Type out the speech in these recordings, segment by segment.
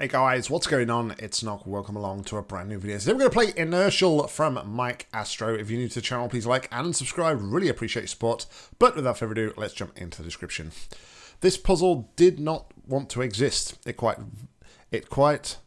Hey guys, what's going on? It's Nock. Welcome along to a brand new video. Today we're going to play Inertial from Mike Astro. If you're new to the channel, please like and subscribe. Really appreciate your support. But without further ado, let's jump into the description. This puzzle did not want to exist. It quite, it quite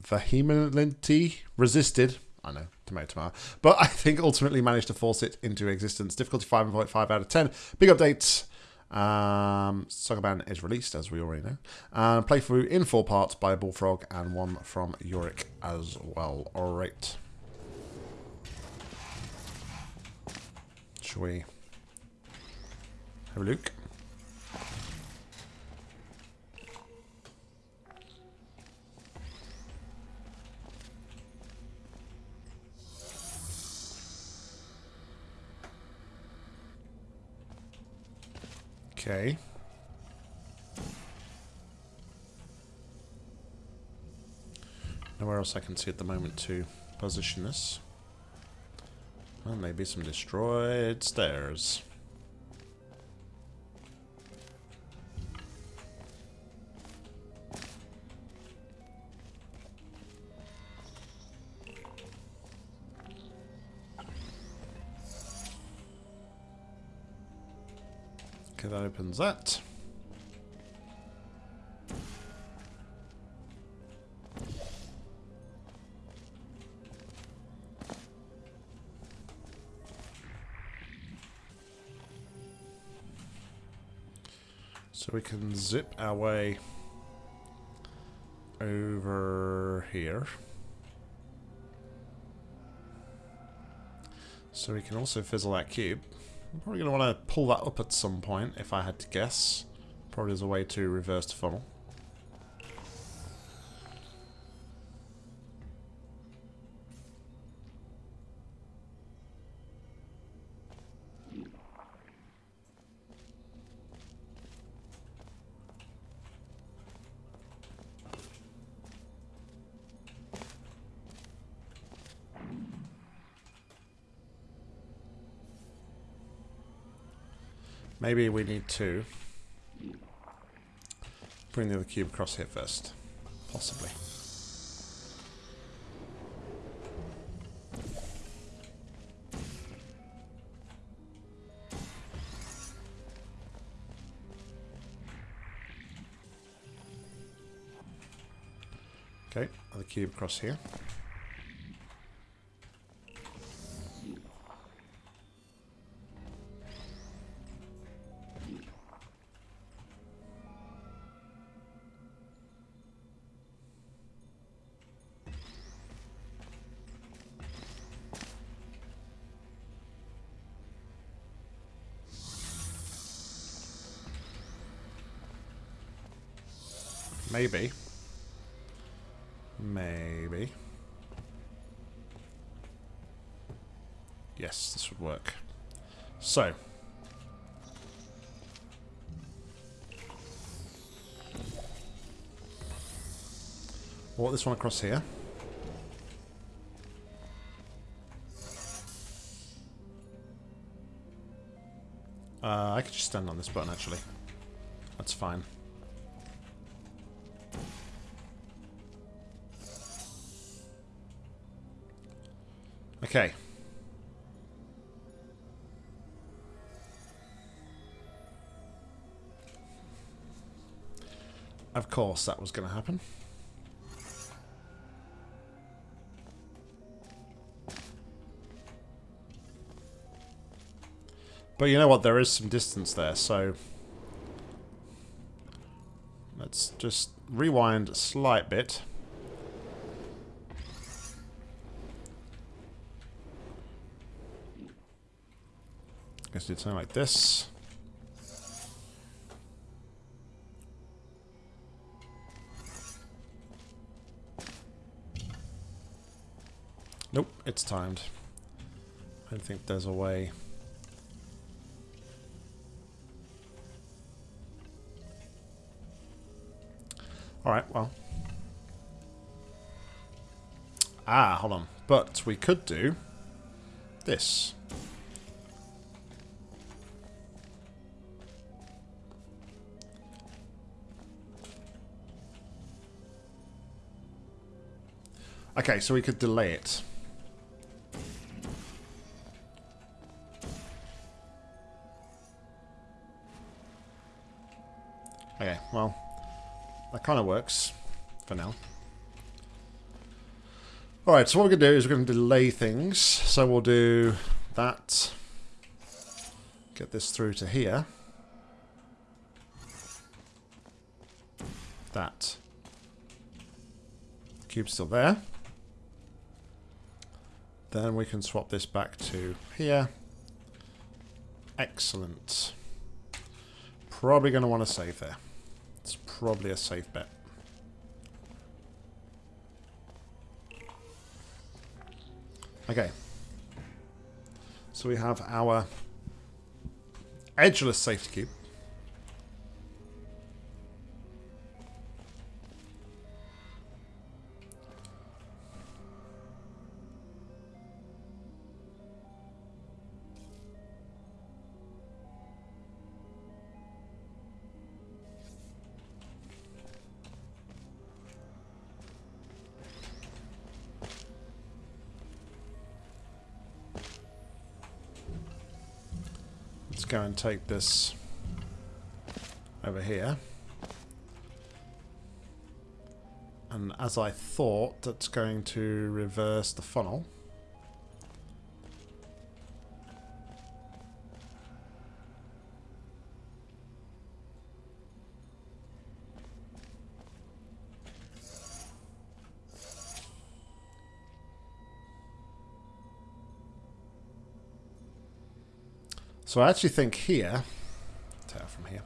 vehemently resisted. I know, tomato, tomato. But I think ultimately managed to force it into existence. Difficulty 5.5 out of 10. Big updates. Um, Sokoban is released, as we already know. Uh, playthrough in four parts by Bullfrog and one from Yorick as well. Alright. Shall we have a look? Okay. Nowhere else I can see at the moment to position this. Well, maybe some destroyed stairs. That opens that. So we can zip our way over here. So we can also fizzle that cube. I'm probably going to want to pull that up at some point, if I had to guess. Probably as a way to reverse the funnel. Maybe we need to bring the other cube across here first. Possibly. Okay, other cube across here. Maybe. Maybe. Yes, this would work. So. Walk this one across here. Uh, I could just stand on this button, actually. That's fine. Okay. Of course that was going to happen. But you know what, there is some distance there, so... Let's just rewind a slight bit. Guess do something like this. Nope, it's timed. I think there's a way. Alright, well. Ah, hold on. But we could do this. Okay, so we could delay it. Okay, well, that kind of works for now. Alright, so what we're going to do is we're going to delay things. So we'll do that. Get this through to here. That. Cube's still there. Then we can swap this back to here. Excellent. Probably going to want to save there. It's probably a safe bet. Okay. So we have our edgeless safety cube. Go and take this over here. And as I thought, that's going to reverse the funnel. So I actually think here, take from here,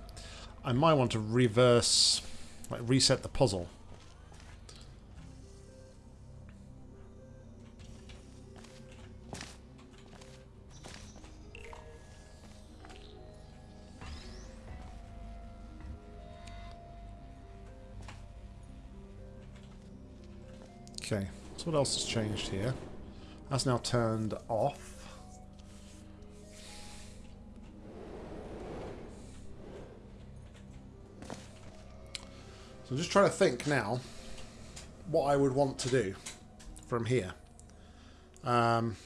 I might want to reverse, like reset the puzzle. Okay, so what else has changed here? That's now turned off. I'm just trying to think now what I would want to do from here. Um,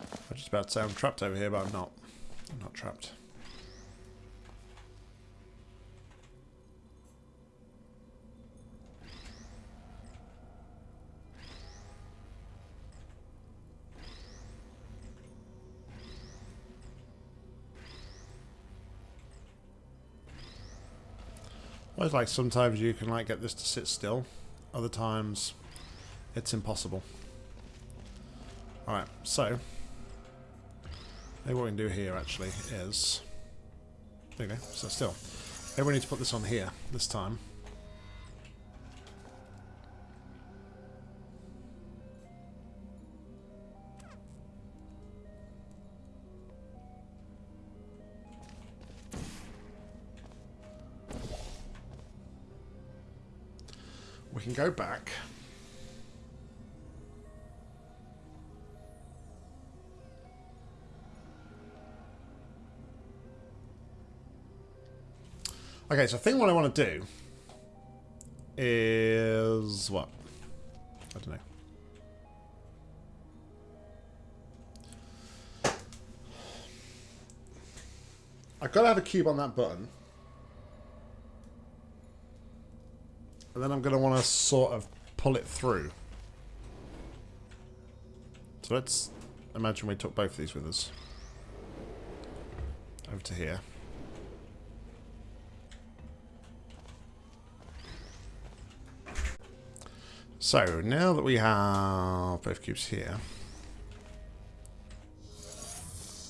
I'm just about to say I'm trapped over here, but I'm not. I'm not trapped. It's like sometimes you can like get this to sit still, other times it's impossible. Alright, so maybe what we can do here actually is there you go, so still. Maybe we need to put this on here this time. Go back. Okay, so I think what I want to do is what? I don't know. I've got to have a cube on that button. And then I'm going to want to sort of pull it through. So let's imagine we took both of these with us. Over to here. So, now that we have both cubes here,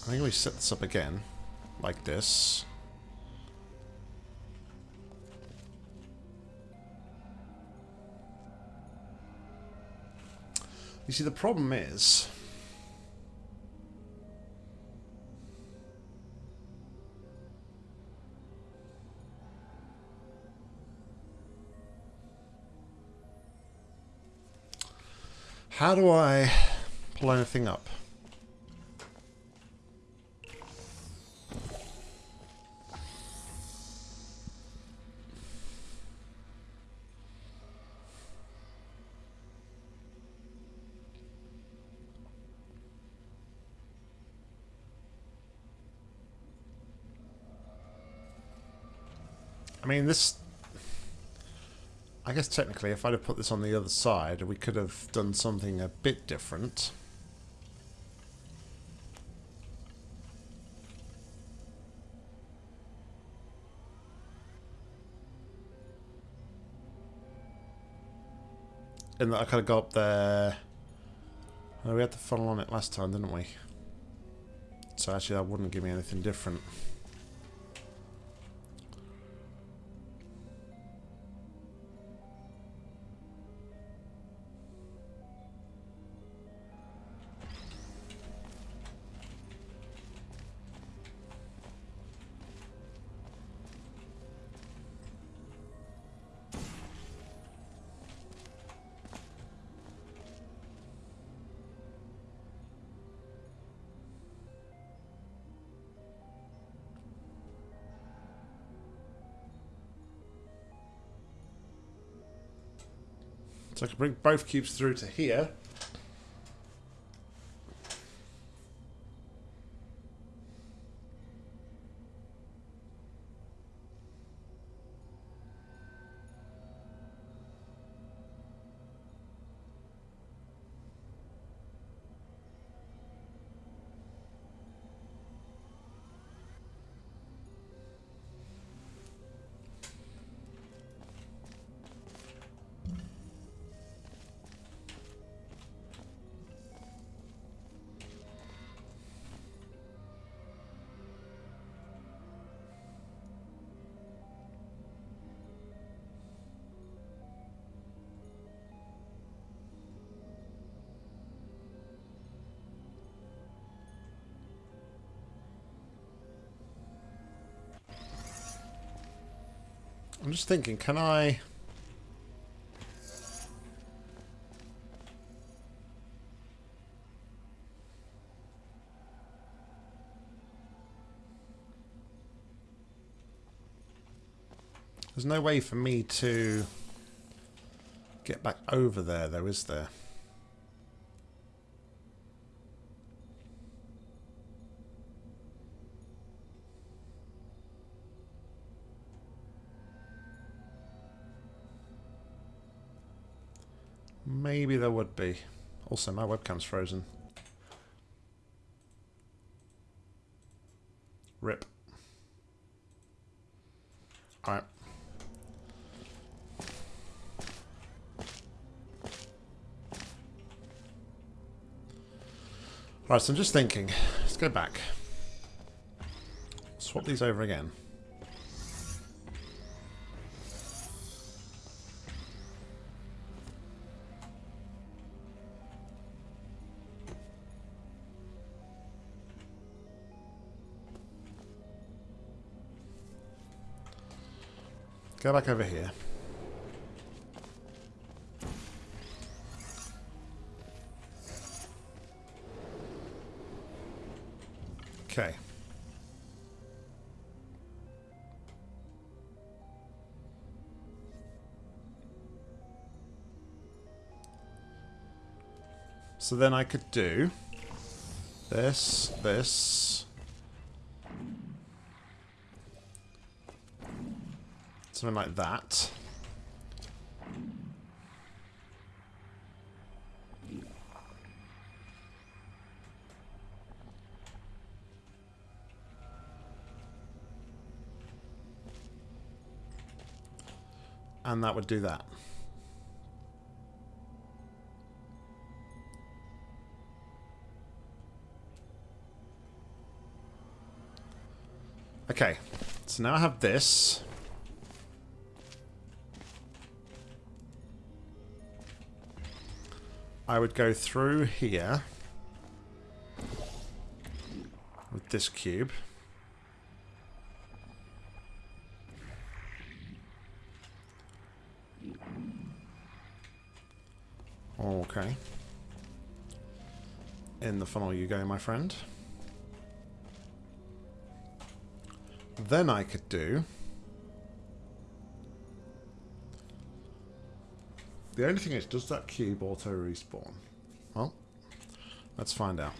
I think we set this up again, like this. You see, the problem is... How do I pull anything up? I mean, this... I guess technically, if I'd have put this on the other side, we could have done something a bit different. And that I could have got up there... We had the funnel on it last time, didn't we? So actually that wouldn't give me anything different. So I can bring both cubes through to here. I'm just thinking, can I... There's no way for me to get back over there, though, is there? Maybe there would be. Also, my webcam's frozen. Rip. Alright. Right, so I'm just thinking. Let's go back. Swap these over again. Go back over here. Okay. So then I could do this, this, Something like that. And that would do that. Okay, so now I have this. I would go through here with this cube. Okay. in the funnel you go, my friend. Then I could do... The only thing is, does that cube auto respawn? Well, let's find out.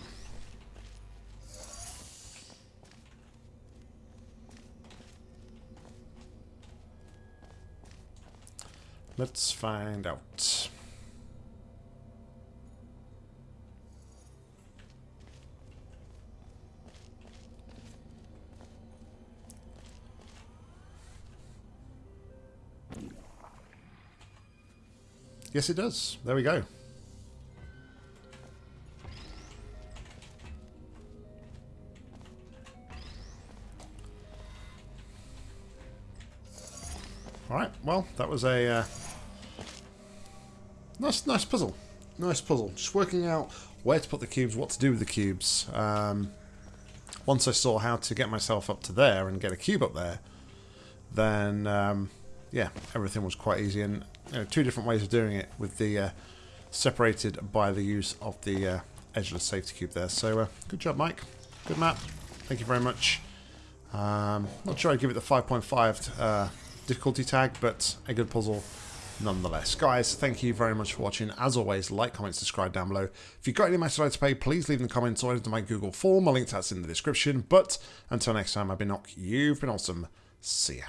Let's find out. Yes, it does. There we go. Alright, well, that was a uh, nice, nice puzzle. Nice puzzle. Just working out where to put the cubes, what to do with the cubes. Um, once I saw how to get myself up to there and get a cube up there, then, um, yeah, everything was quite easy. And you know, two different ways of doing it with the uh, separated by the use of the uh, edgeless safety cube there. So, uh, good job, Mike. Good map. Thank you very much. Um, not sure I'd give it the 5.5 uh, difficulty tag, but a good puzzle nonetheless. Guys, thank you very much for watching. As always, like, comment, subscribe down below. If you've got any matters to pay, please leave in the comments or into my Google form. My link to that's in the description. But until next time, I've been Nock. You've been awesome. See ya.